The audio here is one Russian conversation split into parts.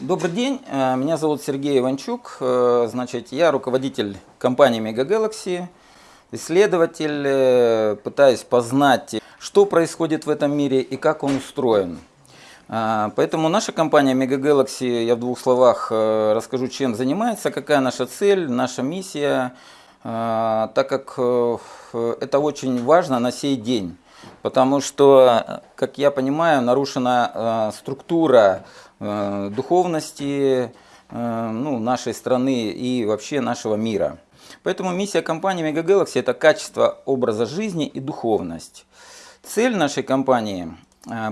Добрый день, э, меня зовут Сергей Иванчук, Э, значит, я руководитель компании Mega исследователь, э, пытаюсь познать, что происходит в этом мире и как он устроен. Поэтому наша компания Mega я в двух словах расскажу, чем занимается, какая наша цель, наша миссия, так как это очень важно на сей день. Потому что, как я понимаю, нарушена структура духовности э, ну, нашей страны и вообще нашего мира. Поэтому миссия компании Mega это качество образа жизни и духовность. Цель нашей компании э,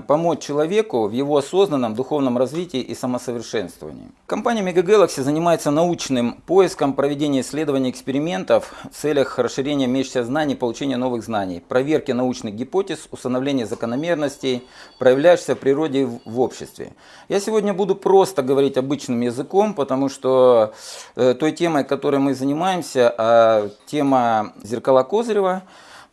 помочь человеку в его осознанном духовном развитии и самосовершенствовании. Компания Mega Galaxy занимается научным поиском, проведением исследований, экспериментов в целях расширения имеющихся знаний, получения новых знаний, проверки научных гипотез, установления закономерностей, проявляющихся в природе и в- в обществе. Я сегодня буду просто говорить обычным языком, потому что э, той темой, которой мы занимаемся, а тема зеркала Козырева,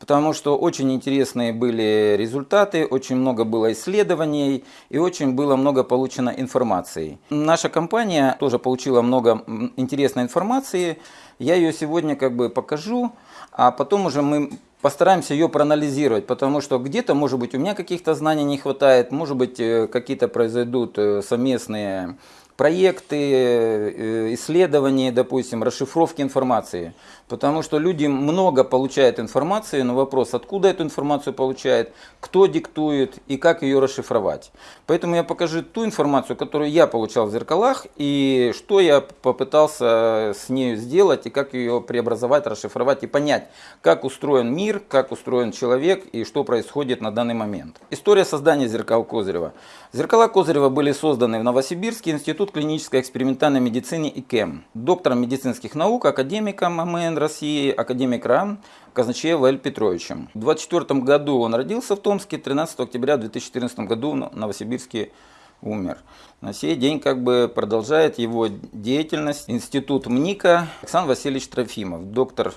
потому что очень интересные были результаты, очень много было исследований и очень было много получено информации. Наша компания тоже получила много интересной информации. Я ее сегодня как бы покажу, а потом уже мы постараемся ее проанализировать, потому что где-то, может быть, у меня каких-то знаний не хватает, может быть, э, какие-то произойдут э, совместные проекты, э, исследования, допустим, расшифровки информации. Потому что люди много получают информации, но вопрос, откуда эту информацию получают, кто диктует и как ее расшифровать. Поэтому я покажу ту информацию, которую я получал в зеркалах, и что я попытался с ней сделать, и как ее преобразовать, расшифровать и понять, как устроен мир, как устроен человек и что происходит на данный момент. История создания зеркал Козырева. Зеркала Козырева были созданы в Новосибирске Институт клинической экспериментальной медицины ИКЭМ. Доктором медицинских наук, академиком МН России, академик РАН Казначеев Л. Петровичем. В 24 году он родился в Томске, 13 октября 2014 году в Новосибирске умер. На сей день как бы продолжает его деятельность институт МНИКа Александр Васильевич Трофимов, доктор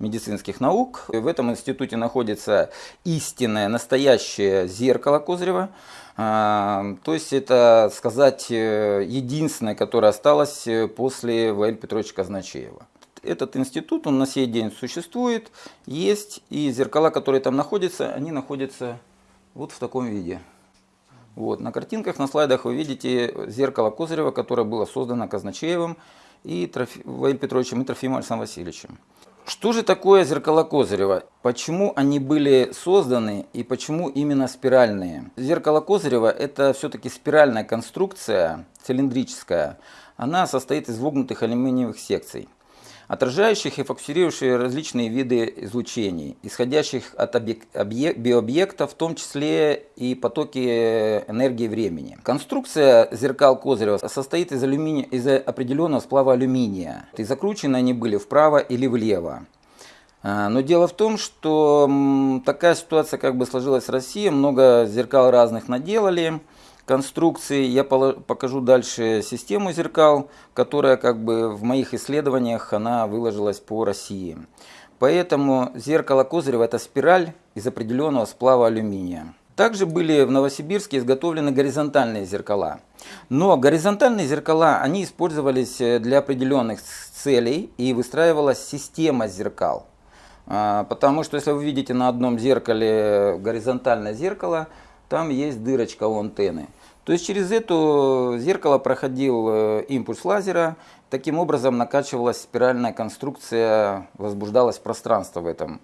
медицинских наук. В этом институте находится истинное, настоящее зеркало Козырева. А, То есть это, сказать, э, единственное, которое осталось э, после Ваиль Петровича Казначеева. Этот институт, он на сей день существует, есть, и зеркала, которые там находятся, они находятся вот в таком виде. Вот, на картинках, на слайдах вы видите зеркало Козырева, которое было создано Казначеевым и Трофи... Ваиль Петровичем и Трофимом Александром Васильевичем. Что же такое зеркала Козырева? Почему они были созданы и почему именно спиральные? Зеркало Козырева это все-таки спиральная конструкция, цилиндрическая. Она состоит из вогнутых алюминиевых секций отражающих и фокусирующих различные виды излучений, исходящих от объек- объек- биообъекта, в том числе и потоки энергии времени. Конструкция зеркал Козырева состоит из, алюминия, из определенного сплава алюминия, и закручены они были вправо или влево. А, Но дело в том, что такая ситуация как бы сложилась в России, много зеркал разных наделали, конструкции. Я покажу дальше систему зеркал, которая как бы в моих исследованиях она выложилась по России. Поэтому зеркало Козырева это спираль из определенного сплава алюминия. Также были в Новосибирске изготовлены горизонтальные зеркала. Но горизонтальные зеркала, они использовались э, для определенных целей и выстраивалась система зеркал. А, Потому что если вы видите на одном зеркале горизонтальное зеркало, там есть дырочка у антенны. То есть через это зеркало проходил э, импульс лазера, таким образом накачивалась спиральная конструкция, возбуждалось пространство в этом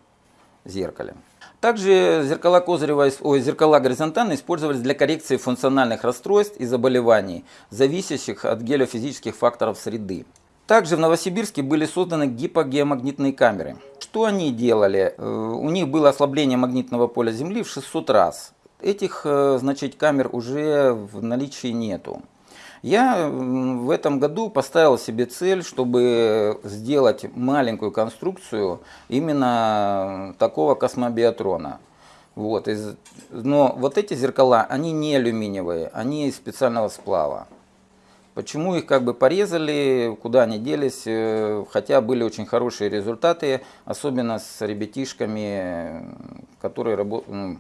зеркале. Также зеркала Козырева, ой, зеркала горизонтальные использовались для коррекции функциональных расстройств и заболеваний, зависящих от геофизических факторов среды. Также в Новосибирске были созданы гипогеомагнитные камеры. Что они делали? Э, У них было ослабление магнитного поля Земли в 600 раз. Этих э, значит, камер уже в наличии нету. Я в этом году поставил себе цель, чтобы сделать маленькую конструкцию именно такого космобиатрона. Вот, но вот эти зеркала, они не алюминиевые, они из специального сплава. Почему их как бы порезали, куда они делись, э, хотя были очень хорошие результаты, особенно с ребятишками, которые рабо- м,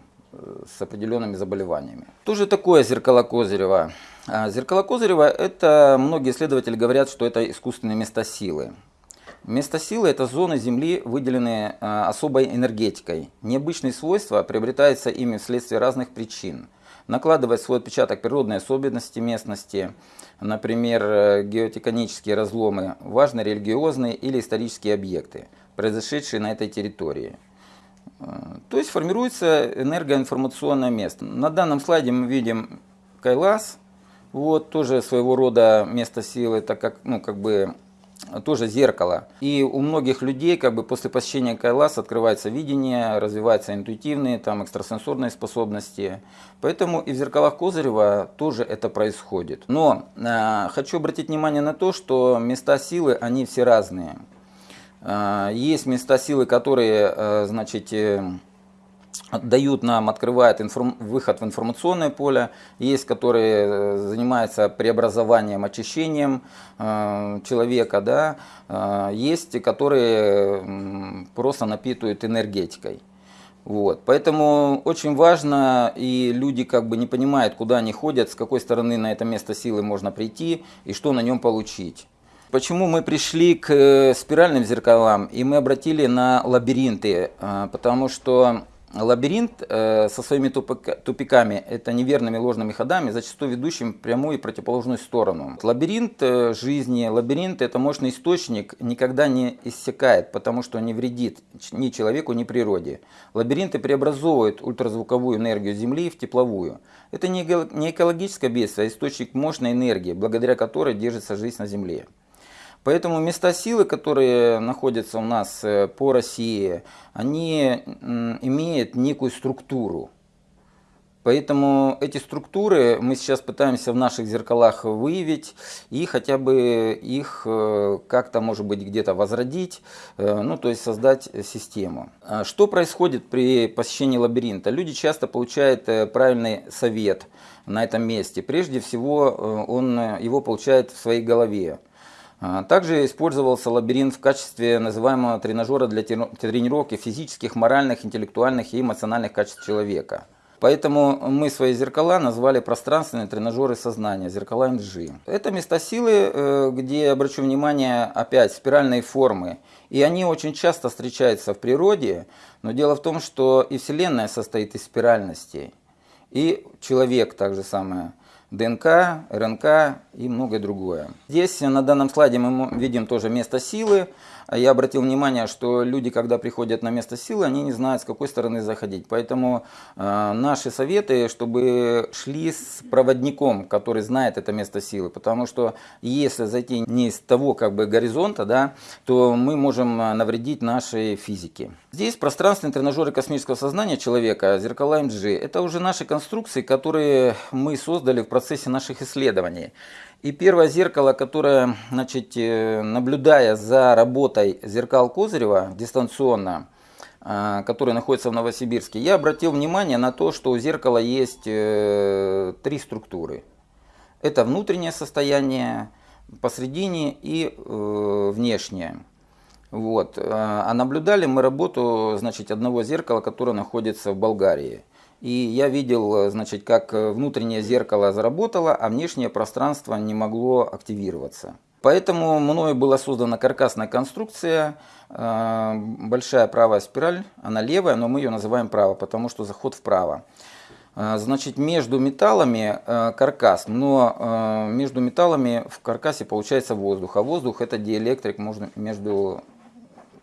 с определенными заболеваниями. Что же такое зеркало Козырева? А, зеркало Козырева, это многие исследователи говорят, что это искусственные места силы. Место силы – это зоны Земли, выделенные а, особой энергетикой. Необычные свойства приобретаются ими вследствие разных причин. Накладывает свой отпечаток природные особенности местности, например, э, геотеконические разломы, важные религиозные или исторические объекты, произошедшие на этой территории. Э, то есть формируется энергоинформационное место. На данном слайде мы видим Кайлас, вот тоже своего рода место силы, так как, ну, как бы тоже зеркало. И у многих людей как бы после посещения Кайлас открывается видение, развиваются интуитивные, там экстрасенсорные способности. Поэтому и в зеркалах Козырева тоже это происходит. Но э, хочу обратить внимание на то, что места силы, они все разные. Э, есть места силы, которые, э, значит, э, дают нам, открывают информ... выход в информационное поле, есть, которые э, занимаются преобразованием, очищением человека, да, э, есть, которые просто напитывают энергетикой. Вот. Поэтому очень важно, и люди как бы не понимают, куда они ходят, с какой стороны на это место силы можно прийти и что на нем получить. Почему мы пришли к э, спиральным зеркалам и мы обратили на лабиринты? Э, потому что Лабиринт э, со своими тупиками, это неверными ложными ходами, зачастую ведущими в прямую и противоположную сторону. Лабиринт э, жизни, лабиринт это мощный источник, никогда не иссякает, потому что не вредит ни человеку, ни природе. Лабиринты преобразовывают ультразвуковую энергию Земли в тепловую. Это не экологическое бедствие, а источник мощной энергии, благодаря которой держится жизнь на Земле. Поэтому места силы, которые находятся у нас э, по России, они имеют некую структуру. Поэтому эти структуры мы сейчас пытаемся в наших зеркалах выявить и хотя бы их э, как-то, может быть, где-то возродить, э, ну, то есть создать систему. А что происходит при посещении лабиринта? Люди часто получают правильный совет на этом месте. Прежде всего, он его получает в своей голове. А, также использовался лабиринт в качестве называемого тренажера для тренировки физических, моральных, интеллектуальных и эмоциональных качеств человека. Поэтому мы свои зеркала назвали пространственные тренажеры сознания, зеркала НЖ. Это места силы, э, где, обращу внимание, опять спиральные формы. И они очень часто встречаются в природе, но дело в том, что и Вселенная состоит из спиральностей. И человек также самое – ДНК, РНК и многое другое. Здесь на данном слайде мы видим тоже место силы. Я обратил внимание, что люди, когда приходят на место силы, они не знают, с какой стороны заходить. Поэтому э, наши советы, чтобы шли с проводником, который знает это место силы. Потому что если зайти не с того как бы горизонта, да, то мы можем навредить нашей физике. Здесь пространственные тренажеры космического сознания человека, зеркала МГ, это уже наши конструкции, которые мы создали в процессе наших исследований. И первое зеркало, которое, значит, э, наблюдая за работой зеркал Козырева дистанционно, э, который находится в Новосибирске, я обратил внимание на то, что у зеркала есть э, три структуры. Это внутреннее состояние, посредине и внешнее. Вот. А наблюдали мы работу значит, одного зеркала, которое находится в Болгарии. И я видел, значит, как внутреннее зеркало заработало, а внешнее пространство не могло активироваться. Поэтому мною была создана каркасная конструкция, э, большая правая спираль, она левая, но мы ее называем право, потому что заход вправо. Э, значит, между металлами э, каркас, но между металлами в каркасе получается воздух, а воздух это диэлектрик между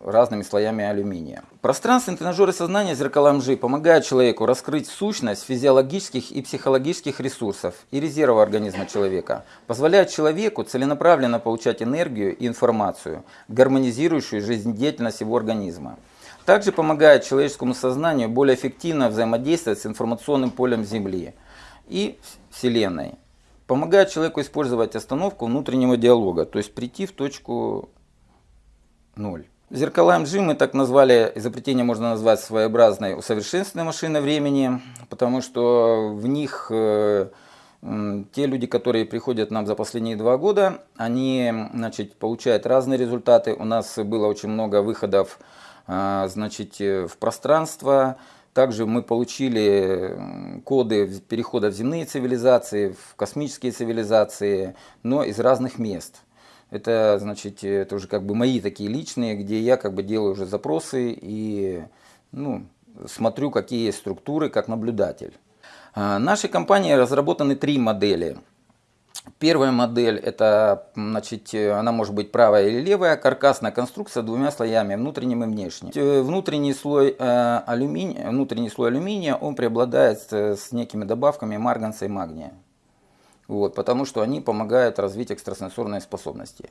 разными слоями алюминия. Пространственные тренажеры сознания зеркала МЖ помогают человеку раскрыть сущность физиологических и психологических ресурсов и резервов организма человека, позволяют человеку целенаправленно получать энергию и информацию, гармонизирующую жизнедеятельность его организма. Также помогает человеческому сознанию более эффективно взаимодействовать с информационным полем Земли и Вселенной. Помогает человеку использовать остановку внутреннего диалога, то есть прийти в точку ноль. Зеркала МГ мы так назвали, изобретение можно назвать своеобразной усовершенствованной машиной времени, потому что в них э, те люди, которые приходят нам за последние два года, они значит, получают разные результаты. У нас было очень много выходов э, значит, в пространство, Также мы получили коды перехода в земные цивилизации, в космические цивилизации, но из разных мест. Это, значит, это уже как бы мои такие личные, где я как бы делаю уже запросы и ну, смотрю, какие есть структуры, как наблюдатель. А, нашей компании разработаны три модели. Первая модель, это, значит, она может быть правая или левая, каркасная конструкция с двумя слоями, внутренним и внешним. Э, внутренний слой, э, алюминия, внутренний слой алюминия, он преобладает с некими добавками марганца и магния. Вот, потому что они помогают развить экстрасенсорные способности.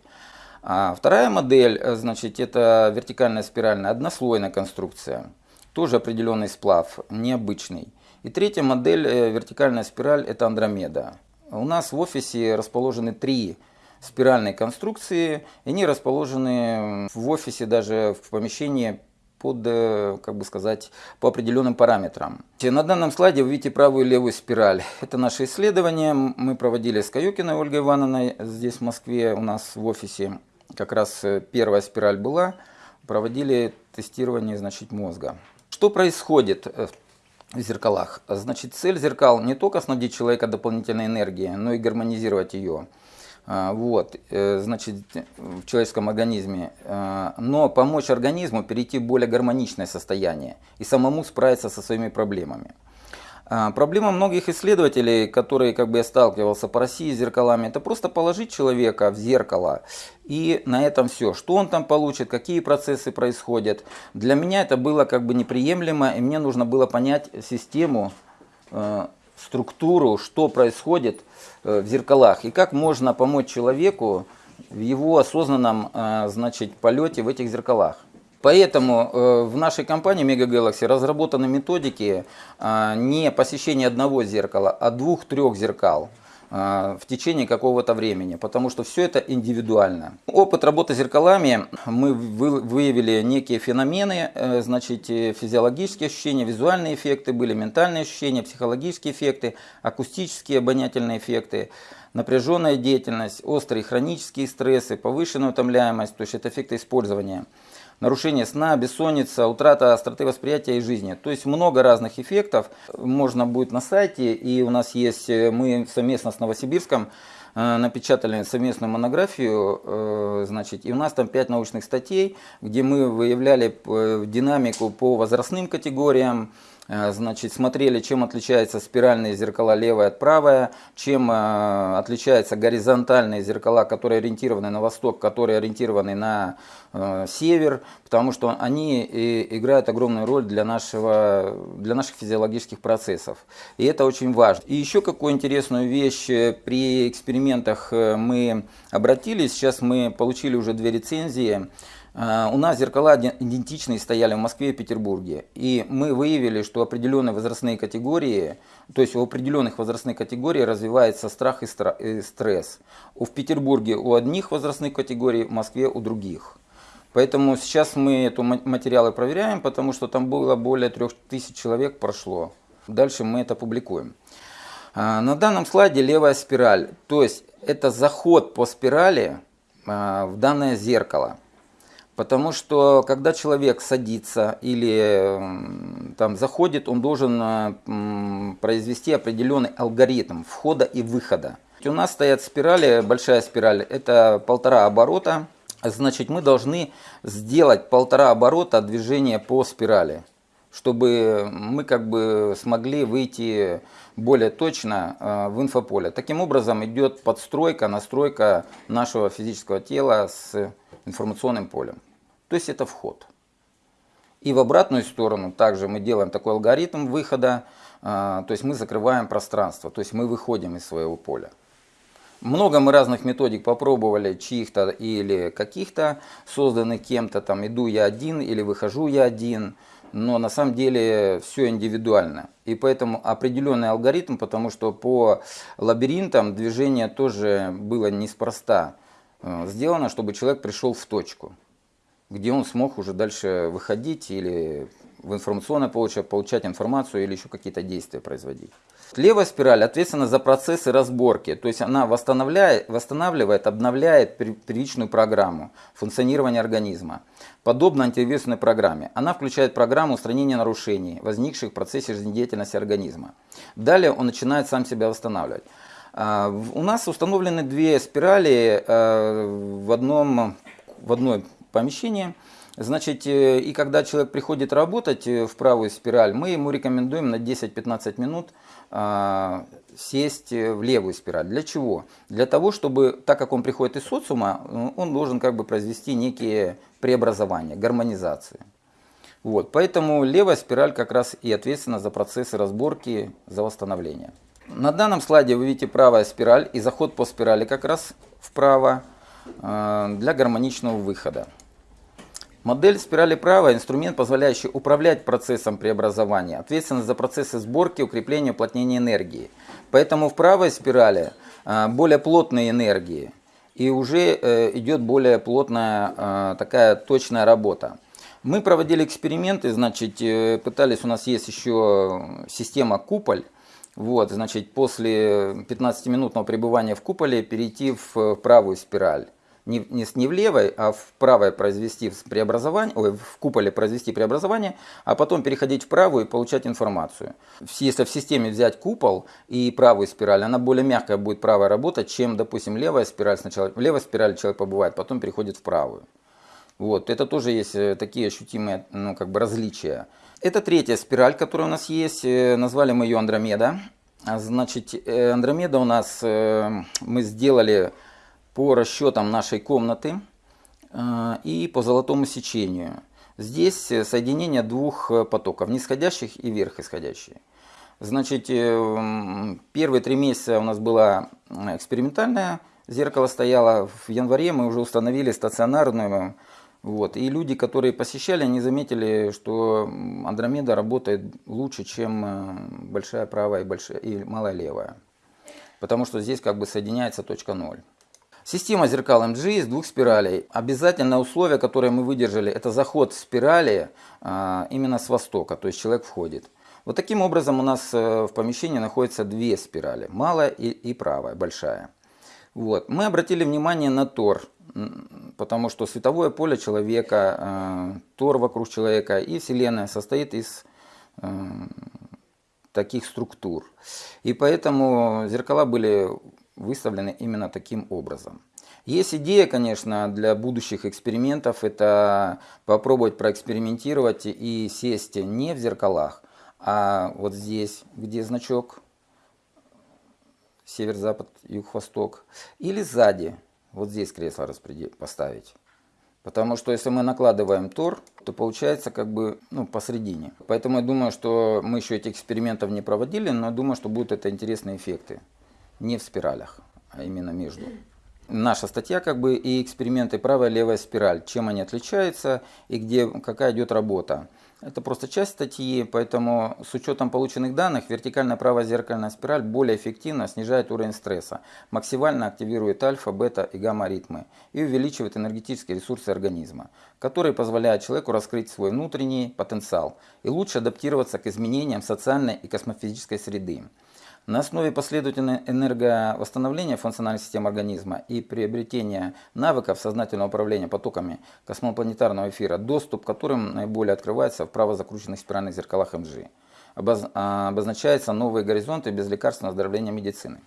А вторая модель, э, значит, это вертикальная спиральная однослойная конструкция. Тоже определенный сплав, необычный. И третья модель, э, вертикальная спираль, это Андромеда. У нас в офисе расположены три спиральные конструкции. И они расположены в офисе, даже в помещении под, э, как бы сказать, по определенным параметрам. На данном слайде вы видите правую и левую спираль. Это наше исследование. Мы проводили с Каюкиной Ольгой Ивановной здесь в Москве у нас в офисе. Как раз э, первая спираль была. Проводили тестирование значит, мозга. Что происходит в зеркалах. Значит, цель зеркал не только снабдить человека дополнительной энергией, но и гармонизировать ее. А, вот, э, значит, в человеческом организме, а, но помочь организму перейти в более гармоничное состояние и самому справиться со своими проблемами. А, проблема многих исследователей, которые как бы я сталкивался по России с зеркалами, это просто положить человека в зеркало и на этом все. Что он там получит, какие процессы происходят. Для меня это было как бы неприемлемо, и мне нужно было понять систему, э, структуру, что происходит э, в зеркалах и как можно помочь человеку в его осознанном э, значит, полете в этих зеркалах. Поэтому э, в нашей компании Mega Galaxy разработаны методики не посещения одного зеркала, а двух-трех зеркал в течение какого-то времени, потому что все это индивидуально. Опыт работы с зеркалами, мы выявили некие феномены, значит, физиологические ощущения, визуальные эффекты, были ментальные ощущения, психологические эффекты, акустические обонятельные эффекты, напряженная деятельность, острые хронические стрессы, повышенная утомляемость, то есть это эффекты использования нарушение сна, бессонница, утрата остроты восприятия и жизни. То есть много разных эффектов можно будет на сайте. И у нас есть, э, мы совместно с Новосибирском э, напечатали совместную монографию, э, значит, и у нас там 5 научных статей, где мы выявляли динамику по возрастным категориям, значит, смотрели, чем отличаются спиральные зеркала левая от правая, чем э, отличаются горизонтальные зеркала, которые ориентированы на восток, которые ориентированы на э, север, потому что они играют огромную роль для, нашего, для наших физиологических процессов. И это очень важно. И еще какую интересную вещь при экспериментах мы обратились, сейчас мы получили уже две рецензии, у нас зеркала идентичные стояли в Москве и Петербурге. И мы выявили, что определенные возрастные категории, то есть у определенных возрастных категорий развивается страх и стресс. В Петербурге у одних возрастных категорий, в Москве у других. Поэтому сейчас мы эти материалы проверяем, потому что там было более 3000 человек прошло. Дальше мы это публикуем. А, на данном слайде левая спираль. То есть это заход по спирали а, в данное зеркало. Потому что когда человек садится или там заходит, он должен произвести определенный алгоритм входа и выхода. У нас стоят спирали, большая спираль, это полтора оборота. Значит, мы должны сделать полтора оборота движения по спирали, чтобы мы как бы смогли выйти более точно э, в инфополе. Таким образом идет подстройка, настройка нашего физического тела с информационным полем. То есть это вход. И в обратную сторону также мы делаем такой алгоритм выхода, а, то есть мы закрываем пространство, то есть мы выходим из своего поля. Много мы разных методик попробовали, чьих-то или каких-то, созданных кем-то, там иду я один или выхожу я один, но на самом деле все индивидуально. И поэтому определенный алгоритм, потому что по лабиринтам движение тоже было неспроста сделано, чтобы человек пришел в точку где он смог уже дальше выходить или в информационное получать, получать информацию или еще какие-то действия производить. Левая спираль ответственна за процессы разборки, то есть она восстанавливает, восстанавливает обновляет первичную программу функционирования организма. Подобно антивирусной программе, она включает программу устранения нарушений, возникших в процессе жизнедеятельности организма. Далее он начинает сам себя восстанавливать. А, у нас установлены две спирали э, в одном в одной помещении. Значит, э, и когда человек приходит работать э, в правую спираль, мы ему рекомендуем на 10-15 минут а, сесть в левую спираль. Для чего? Для того, чтобы, так как он приходит из социума, он должен как бы произвести некие преобразования, гармонизацию. Вот, поэтому левая спираль как раз и ответственна за процессы разборки, за восстановление. На данном слайде вы видите правая спираль и заход по спирали как раз вправо а, для гармоничного выхода. Модель спирали права – инструмент, позволяющий управлять процессом преобразования, ответственность за процессы сборки, укрепления, уплотнения энергии. Поэтому в правой спирали а, более плотные энергии и уже э, идет более плотная такая точная работа. Мы проводили эксперименты, значит, э, пытались, у нас есть еще система куполь, вот, значит, после 15-минутного пребывания в куполе перейти в правую спираль не, не, не в левой, а в правой произвести преобразование, ой, в куполе произвести преобразование, а потом переходить в правую и получать информацию. Если в системе взять купол и правую спираль, она более мягкая будет правая работать, чем, допустим, левая спираль. Сначала в левой спирали человек побывает, потом переходит в правую. Вот, это тоже есть э, такие ощутимые ну, как бы различия. Это третья спираль, которая у нас есть, э, назвали мы ее Андромеда. А, значит, э, Андромеда у нас мы сделали по расчетам нашей комнаты и по золотому сечению. Здесь соединение двух потоков, нисходящих и верхисходящие. Значит, первые три месяца у нас было экспериментальное зеркало стояло. В январе мы уже установили стационарную. Вот. И люди, которые посещали, они заметили, что Андромеда работает лучше, чем э, большая правая и, большая, и малая левая. Потому что здесь как бы соединяется точка ноль. Система зеркал MG из двух спиралей. Обязательное условие, которое мы выдержали, это заход спирали а, именно с востока, то есть человек входит. Вот таким образом у нас э, в помещении находятся две спирали, малая и, и правая, большая. Вот. Мы обратили внимание на тор, потому что световое поле человека, э, тор вокруг человека и Вселенная состоит из э, таких структур. И поэтому зеркала были выставлены именно таким образом. Есть идея, конечно, для будущих экспериментов, это попробовать проэкспериментировать и сесть не в зеркалах, а вот здесь, где значок север, запад, юг, восток, или сзади, вот здесь кресло поставить. Потому что если мы накладываем тор, то получается как бы ну, посередине. Поэтому я думаю, что мы еще этих экспериментов не проводили, но думаю, что будут это интересные эффекты не в спиралях, а именно между. Наша статья как бы и эксперименты правая и левая спираль, чем они отличаются и где, какая идет работа. Это просто часть статьи, поэтому с учетом полученных данных вертикальная правая зеркальная спираль более эффективно снижает уровень стресса, максимально активирует альфа, бета и гамма ритмы и увеличивает энергетические ресурсы организма, которые позволяют человеку раскрыть свой внутренний потенциал и лучше адаптироваться к изменениям социальной и космофизической среды. На основе последовательного энерговосстановления функциональной системы организма и приобретения навыков сознательного управления потоками космопланетарного эфира, доступ к которым наиболее открывается в правозакрученных спиральных зеркалах МГ. А, обозначаются новые горизонты без лекарственного оздоровления медицины.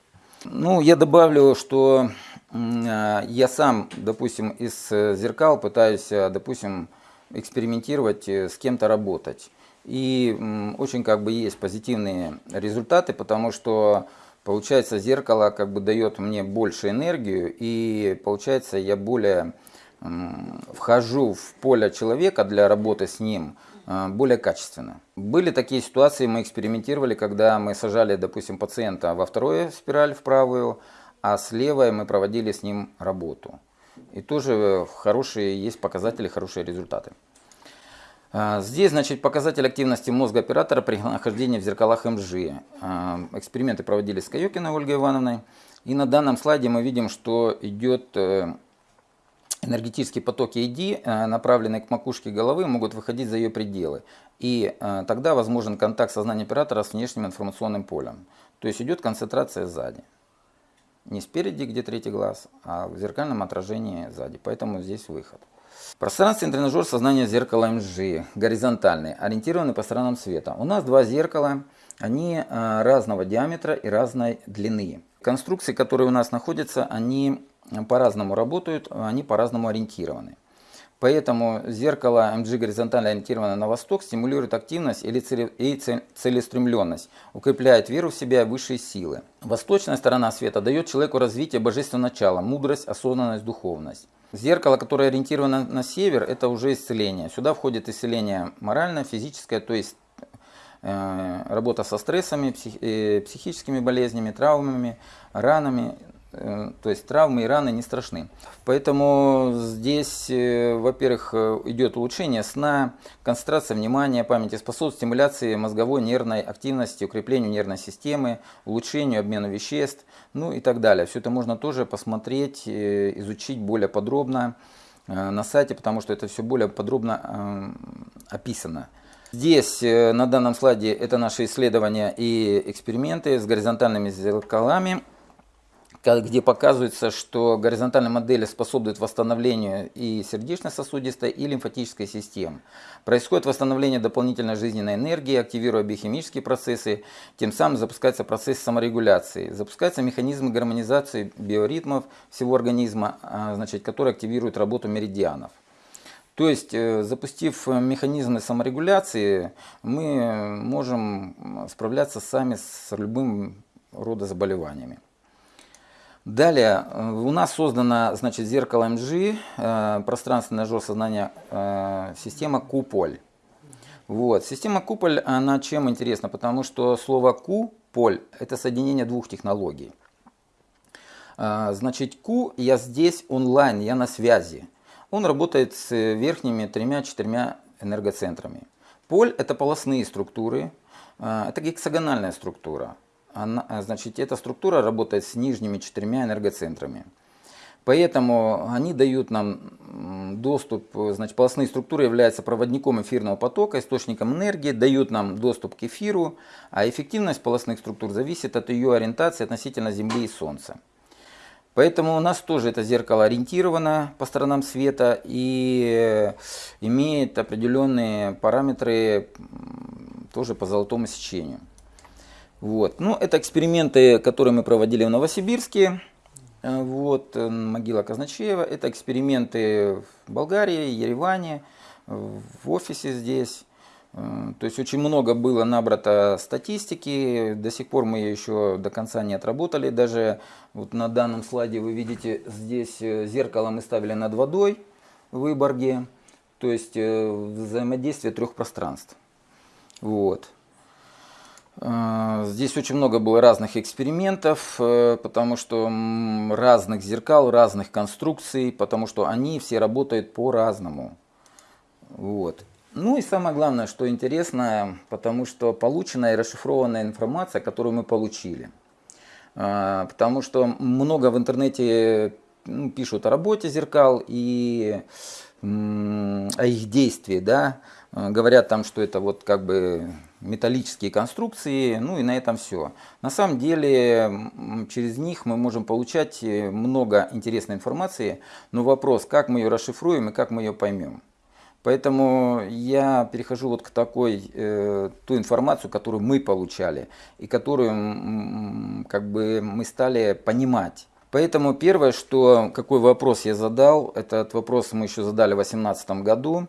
Ну, я добавлю, что а, я сам, допустим, из зеркал пытаюсь, а, допустим, экспериментировать, э, с кем-то работать. И очень как бы есть позитивные результаты, потому что получается зеркало как бы дает мне больше энергию и получается я более вхожу в поле человека для работы с ним э, более качественно. Были такие ситуации, мы экспериментировали, когда мы сажали, допустим, пациента во вторую спираль, в правую, а с левой мы проводили с ним работу. И тоже хорошие есть показатели, хорошие результаты. А, здесь, значит, показатель активности мозга оператора при нахождении в зеркалах МЖ. А, эксперименты проводились с Каюкиной Ольгой Ивановной. И на данном слайде мы видим, что идет э, энергетические потоки ED, э, направленные к макушке головы, могут выходить за ее пределы. И э, тогда возможен контакт сознания оператора с внешним информационным полем. То есть идет концентрация сзади. Не спереди, где третий глаз, а в зеркальном отражении сзади. Поэтому здесь выход. Пространственный тренажер сознания зеркала МЖ, горизонтальный, ориентированный по сторонам света. У нас два зеркала, они а, разного диаметра и разной длины. Конструкции, которые у нас находятся, они по-разному работают, они по-разному ориентированы. Поэтому зеркало MG горизонтально ориентированное на восток стимулирует активность и целеустремленность, укрепляет веру в себя и высшие силы. Восточная сторона света дает человеку развитие божественного начала, мудрость, осознанность, духовность. Зеркало, которое ориентировано на север, это уже исцеление. Сюда входит исцеление моральное, физическое, то есть э, работа со стрессами, э, психическими болезнями, травмами, ранами, то есть травмы и раны не страшны. Поэтому здесь, э, во-первых, э, идет улучшение сна, концентрация внимания, памяти, способствует стимуляции мозговой нервной активности, укреплению нервной системы, улучшению обмена веществ, ну и так далее. Все это можно тоже посмотреть, изучить более подробно на сайте, потому что это все более подробно описано. Здесь на данном слайде это наши исследования и эксперименты с горизонтальными зеркалами где показывается, что горизонтальные модели способствуют восстановлению и сердечно-сосудистой, и лимфатической систем. Происходит восстановление дополнительной жизненной энергии, активируя биохимические процессы, тем самым запускается процесс саморегуляции. Запускается механизм гармонизации биоритмов всего организма, а, значит, который активирует работу меридианов. То есть, э, запустив механизмы саморегуляции, мы можем справляться сами с любым рода заболеваниями. Далее, э, у нас создано значит, зеркало МЖ, э, пространственное ножо сознания, э, система Куполь. Вот. Система Куполь, она чем интересна? Потому что слово Куполь – это соединение двух технологий. Э, значит, Ку, я здесь онлайн, я на связи. Он работает с верхними тремя-четырьмя энергоцентрами. Поль – это полостные структуры, э, это гексагональная структура она, а, значит, эта структура работает с нижними четырьмя энергоцентрами. Поэтому они дают нам доступ, значит, полостные структуры являются проводником эфирного потока, источником энергии, дают нам доступ к эфиру, а эффективность полостных структур зависит от ее ориентации относительно Земли и Солнца. Поэтому у нас тоже это зеркало ориентировано по сторонам света и имеет определенные параметры тоже по золотому сечению. Вот. Ну, это эксперименты, которые мы проводили в Новосибирске. Э, вот, э, могила Казначеева. Это эксперименты в Болгарии, Ереване, в офисе здесь. Э, то есть очень много было набрато статистики, до сих пор мы ее еще до конца не отработали. Даже вот на данном слайде вы видите, здесь зеркало мы ставили над водой в Выборге. То есть взаимодействие трех пространств. Вот. Э, здесь очень много было разных экспериментов, э, потому что разных зеркал, разных конструкций, потому что они все работают по-разному. Вот. Ну и самое главное, что интересно, потому что полученная и расшифрованная информация, которую мы получили. Э, потому что много в интернете ну, пишут о работе зеркал и о их действии, да, говорят там, что это вот как бы металлические конструкции, ну и на этом все. На самом деле через них мы можем получать э, много интересной информации, но вопрос, как мы ее расшифруем и как мы ее поймем. Поэтому я перехожу вот к такой, э, ту информацию, которую мы получали и которую как бы мы стали понимать. Поэтому первое, что, какой вопрос я задал, этот вопрос мы еще задали в 2018 году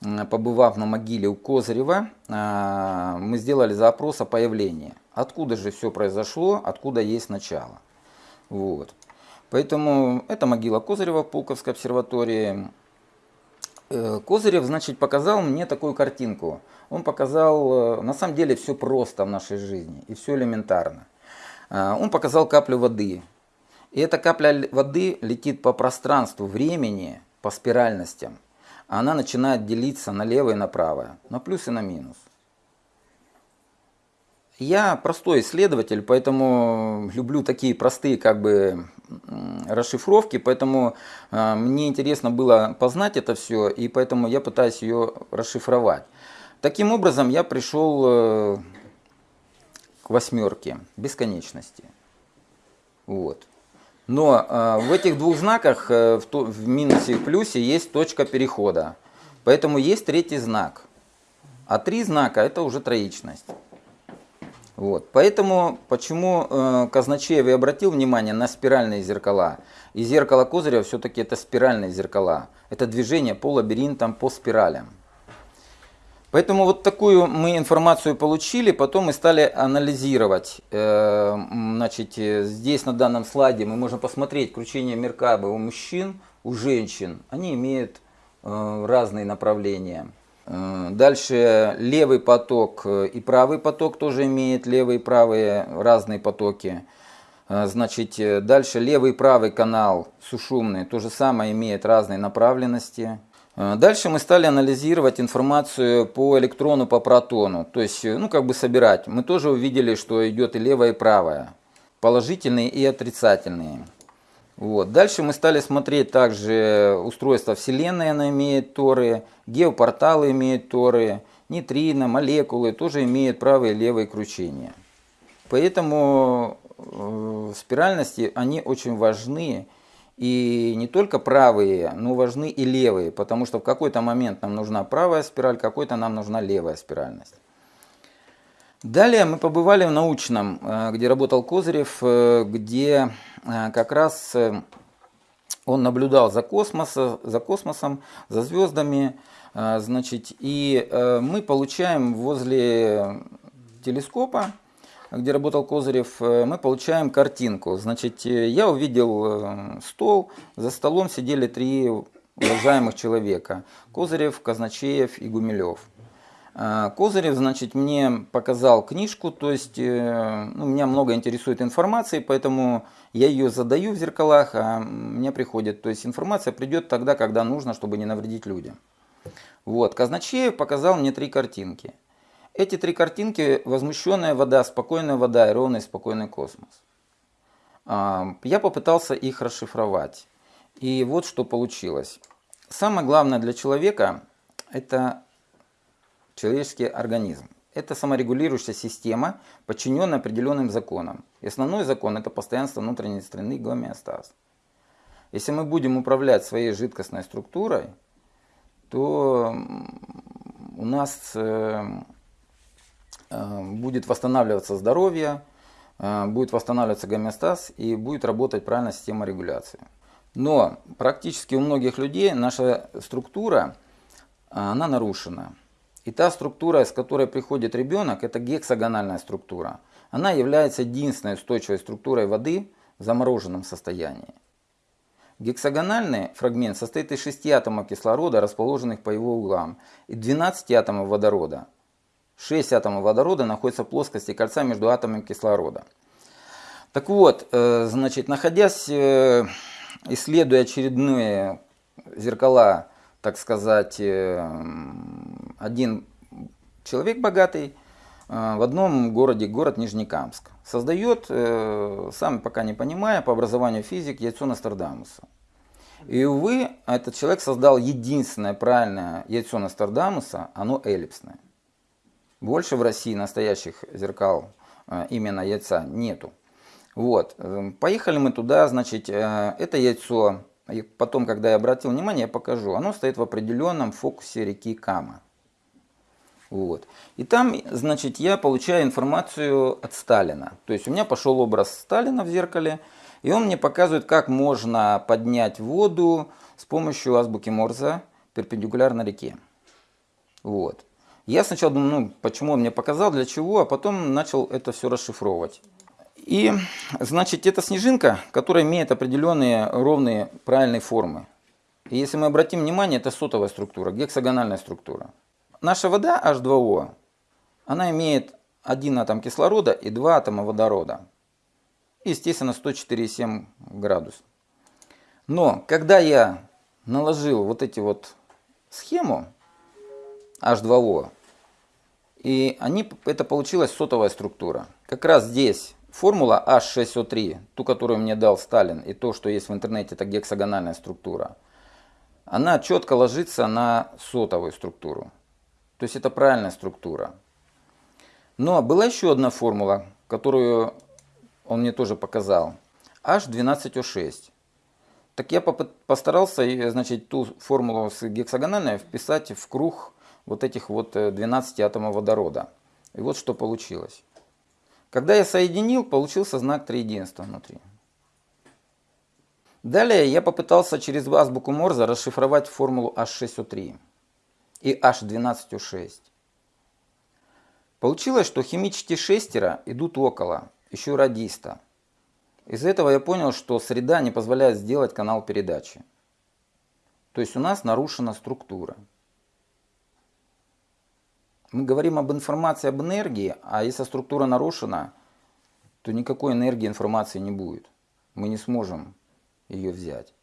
побывав на могиле у Козырева, а, мы сделали запрос о появлении. Откуда же все произошло, откуда есть начало. Вот. Поэтому это могила Козырева в Пулковской обсерватории. Э, Козырев, значит, показал мне такую картинку. Он показал, э, на самом деле, все просто в нашей жизни и все элементарно. А, он показал каплю воды. И эта капля воды летит по пространству времени, по спиральностям она начинает делиться на левое и на правое, на плюс и на минус. Я простой исследователь, поэтому люблю такие простые как бы расшифровки, поэтому э, мне интересно было познать это все, и поэтому я пытаюсь ее расшифровать. Таким образом, я пришел э, к восьмерке бесконечности. Вот. Но э, в этих двух знаках, э, в, то, в минусе и плюсе, есть точка перехода. Поэтому есть третий знак. А три знака это уже троичность. Вот. Поэтому, почему э, Казначеев и обратил внимание на спиральные зеркала. И зеркало Козырева все-таки это спиральные зеркала. Это движение по лабиринтам, по спиралям. Поэтому вот такую мы информацию получили, потом мы стали анализировать. Э, значит, здесь на данном слайде мы можем посмотреть кручение Меркабы у мужчин, у женщин. Они имеют э, разные направления. Э, дальше левый поток и правый поток тоже имеет левые и правые разные потоки. Значит, дальше левый и правый канал сушумный то же самое имеет разные направленности. Э, дальше мы стали анализировать информацию по электрону, по протону, то есть, ну, как бы собирать. Мы тоже увидели, что идет и левая, и правая, положительные и отрицательные. Вот. Дальше мы стали смотреть также устройство Вселенной, она имеет торы, геопорталы имеют торы, нейтрино, молекулы тоже имеют правые и левые кручения. Поэтому э, спиральности, они очень важны и не только правые, но важны и левые, потому что в какой-то момент нам нужна правая спираль, какой-то нам нужна левая спиральность. Далее мы побывали в научном, э, где работал Козырев, э, где э, как раз он наблюдал за, космоса, за космосом, за звездами. Значит, и мы получаем возле телескопа где работал Козырев, э, мы получаем картинку. Значит, э, я увидел э, стол, за столом сидели три уважаемых человека. Козырев, Казначеев и Гумилев. Козырев, значит, мне показал книжку, то есть ну, меня много интересует информации, поэтому я ее задаю в зеркалах, а мне приходит. То есть информация придет тогда, когда нужно, чтобы не навредить людям. Вот, Казначеев показал мне три картинки. Эти три картинки – возмущенная вода, спокойная вода и ровный спокойный космос. А, я попытался их расшифровать. И вот что получилось. Самое главное для человека – это человеческий организм. Это саморегулирующая система, подчиненная определенным законам. И основной закон – это постоянство внутренней страны гомеостаз. Если мы будем управлять своей жидкостной структурой, то у нас э, будет восстанавливаться здоровье, э, будет восстанавливаться гомеостаз и будет работать правильная система регуляции. Но практически у многих людей наша структура, э, она нарушена. И та структура, с которой приходит ребенок, это гексагональная структура. Она является единственной устойчивой структурой воды в замороженном состоянии. Гексагональный фрагмент состоит из 6 атомов кислорода, расположенных по его углам, и 12 атомов водорода, 6 атомов водорода находятся в плоскости кольца между атомами кислорода. Так вот, э, значит, находясь, э, исследуя очередные зеркала, так сказать, э, один человек богатый в одном городе, город Нижнекамск, создает, сам пока не понимая, по образованию физик, яйцо Нострадамуса. И, увы, этот человек создал единственное правильное яйцо Нострадамуса, оно эллипсное. Больше в России настоящих зеркал э, именно яйца нету. Вот. Эм, поехали мы туда, значит, э, это яйцо, и потом, когда я обратил внимание, я покажу. Оно стоит в определенном фокусе реки Кама. Вот. И там, значит, я получаю информацию от Сталина. То есть у меня пошел образ Сталина в зеркале, и он мне показывает, как можно поднять воду с помощью азбуки Морзе перпендикулярно реке. Вот. Я сначала думаю, ну, почему он мне показал, для чего, а потом начал это все расшифровывать. И, значит, это снежинка, которая имеет определенные ровные правильные формы. И если мы обратим внимание, это сотовая структура, гексагональная структура. Наша вода H2O, она имеет один атом кислорода и два атома водорода. Естественно, 104,7 градус. Но когда я наложил вот эти вот схему H2O, и они, это получилась сотовая структура. Как раз здесь формула H6O3, ту, которую мне дал Сталин, и то, что есть в интернете, это гексагональная структура, она четко ложится на сотовую структуру. То есть это правильная структура. Но была еще одна формула, которую он мне тоже показал, H12O6. Так я постарался, значит, ту формулу с гексагональной вписать в круг вот этих вот 12 э, атомов водорода. И вот что получилось. Когда я соединил, получился знак триединства внутри. Далее я попытался через азбуку Морза расшифровать формулу H6O3 и H12O6. Получилось, что химические шестеро идут около, еще радиста. Из этого я понял, что среда не позволяет сделать канал передачи. То есть у нас нарушена структура. Мы говорим об информации об энергии, а если структура нарушена, то никакой энергии информации не будет. Мы не сможем ее взять.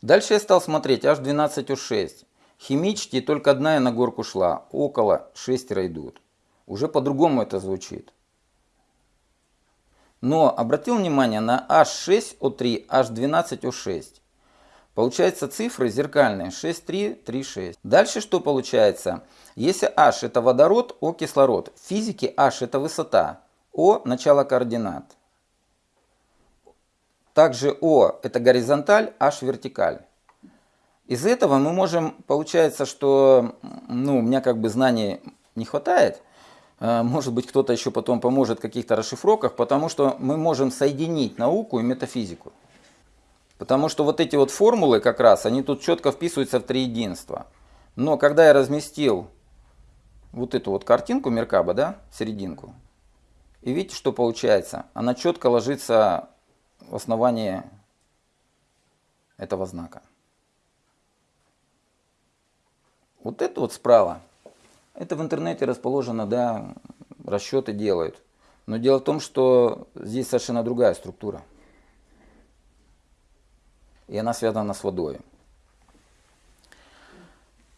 Дальше я стал смотреть H12O6. Химически только одна я на горку шла, около шестеро идут. Уже по-другому это звучит. Но обратил внимание на H6O3, H12O6. Получается цифры зеркальные 6336. Дальше что получается? Если H это водород, O кислород. В физике H это высота, O начало координат. Также О это горизонталь, H вертикаль. Из этого мы можем, получается, что ну, у меня как бы знаний не хватает. Э, может быть, кто-то еще потом поможет в каких-то расшифровках, потому что мы можем соединить науку и метафизику. Потому что вот эти вот формулы как раз, они тут четко вписываются в три единства. Но когда я разместил вот эту вот картинку Меркаба, да, серединку, и видите, что получается? Она четко ложится в основании этого знака. Вот это вот справа, это в интернете расположено, да, расчеты делают. Но дело в том, что здесь совершенно другая структура и она связана с водой.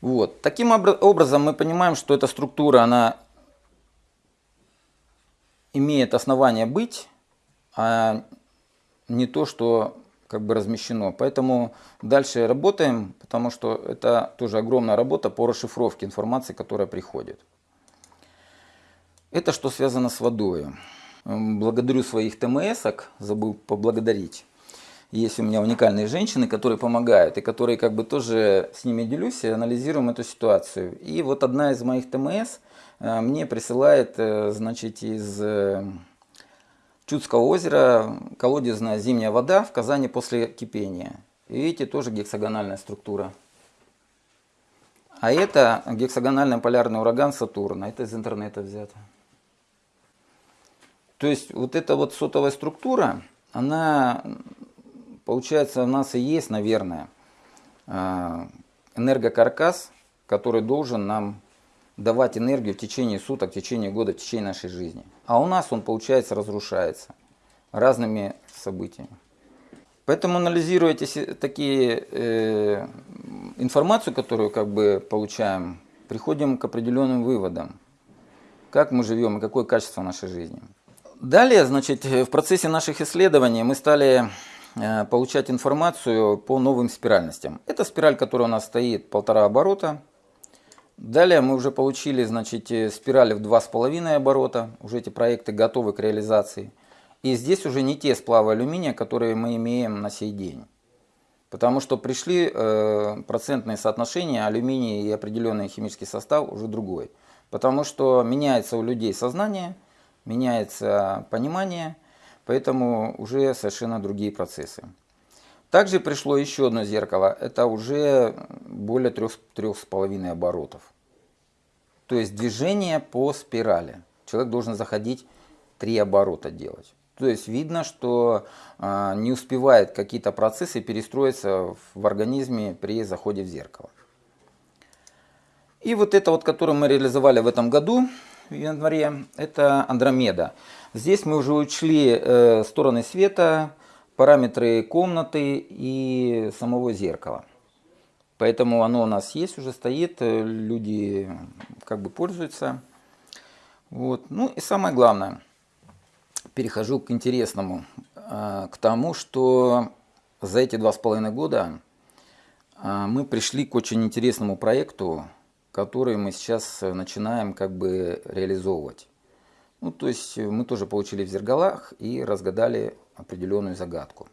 Вот. Таким образом мы понимаем, что эта структура, она имеет основание быть, а не то, что как бы размещено. Поэтому дальше работаем, потому что это тоже огромная работа по расшифровке информации, которая приходит. Это что связано с водой. Благодарю своих ТМСок, забыл поблагодарить есть у меня уникальные женщины, которые помогают, и которые как бы тоже с ними делюсь и анализируем эту ситуацию. И вот одна из моих ТМС э, мне присылает, э, значит, из э, Чудского озера колодезная зимняя вода в Казани после кипения. И видите, тоже гексагональная структура. А это гексагональный полярный ураган Сатурна. Это из интернета взято. То есть вот эта вот сотовая структура, она Получается, у нас и есть, наверное, а, энергокаркас, который должен нам давать энергию в течение суток, в течение года, в течение нашей жизни. А у нас он, получается, разрушается разными событиями. Поэтому анализируя эти такие э, информацию, которую как бы получаем, приходим к определенным выводам, как мы живем и какое качество нашей жизни. Далее, значит, в процессе наших исследований мы стали Э, получать информацию по новым спиральностям. Это спираль, которая у нас стоит полтора оборота. Далее мы уже получили значит, э, спирали в два с половиной оборота. Уже эти проекты готовы к реализации. И здесь уже не те сплавы алюминия, которые мы имеем на сей день. Потому что пришли э, процентные соотношения алюминия и определенный химический состав уже другой. Потому что меняется у людей сознание, меняется понимание – Поэтому уже совершенно другие процессы. Также пришло еще одно зеркало. Это уже более трех, трех с половиной оборотов. То есть движение по спирали. Человек должен заходить три оборота делать. То есть видно, что э, не успевает какие-то процессы перестроиться в организме при заходе в зеркало. И вот это вот, которое мы реализовали в этом году, в январе, это Андромеда. Здесь мы уже учли э, стороны света, параметры комнаты и самого зеркала. Поэтому оно у нас есть, уже стоит, э, люди как бы пользуются. Вот. Ну и самое главное, перехожу к интересному, э, к тому, что за эти два с половиной года мы пришли к очень интересному проекту, который мы сейчас начинаем как бы реализовывать. Ну, то есть мы тоже получили в зергалах и разгадали определенную загадку.